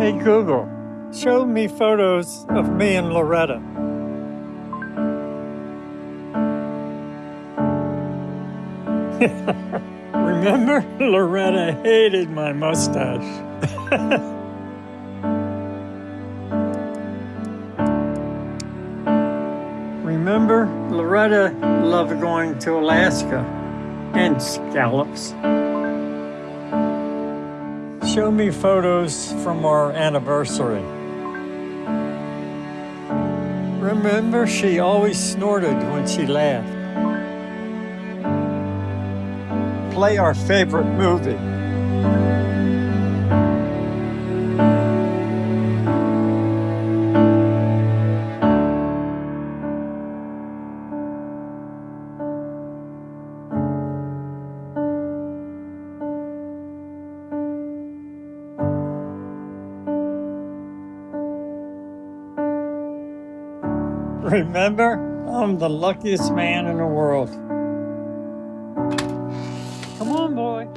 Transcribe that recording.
Google, show me photos of me and Loretta. Remember? Loretta hated my mustache. Remember? Loretta loved going to Alaska and scallops. Show me photos from our anniversary. Remember, she always snorted when she laughed. Play our favorite movie. Remember, I'm the luckiest man in the world. Come on, boy.